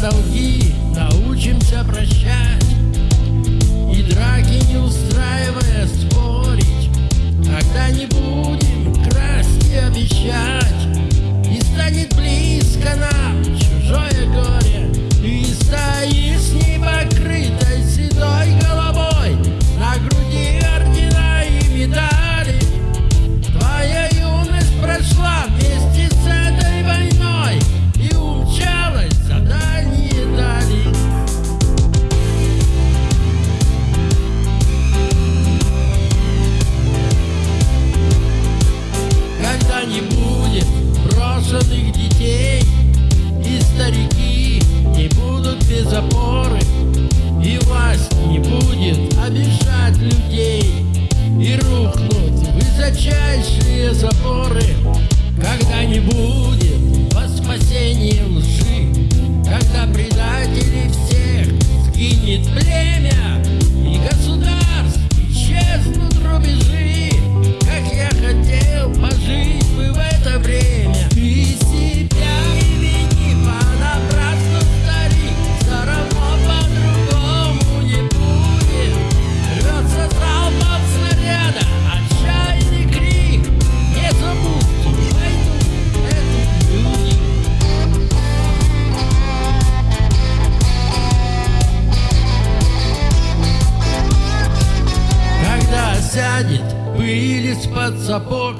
долги научимся прощать. тебе запоры и власть. пыль под сапог,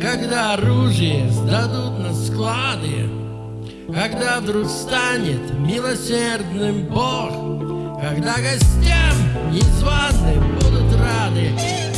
Когда оружие сдадут на склады, Когда вдруг станет милосердным Бог, Когда гостям незваным будут рады.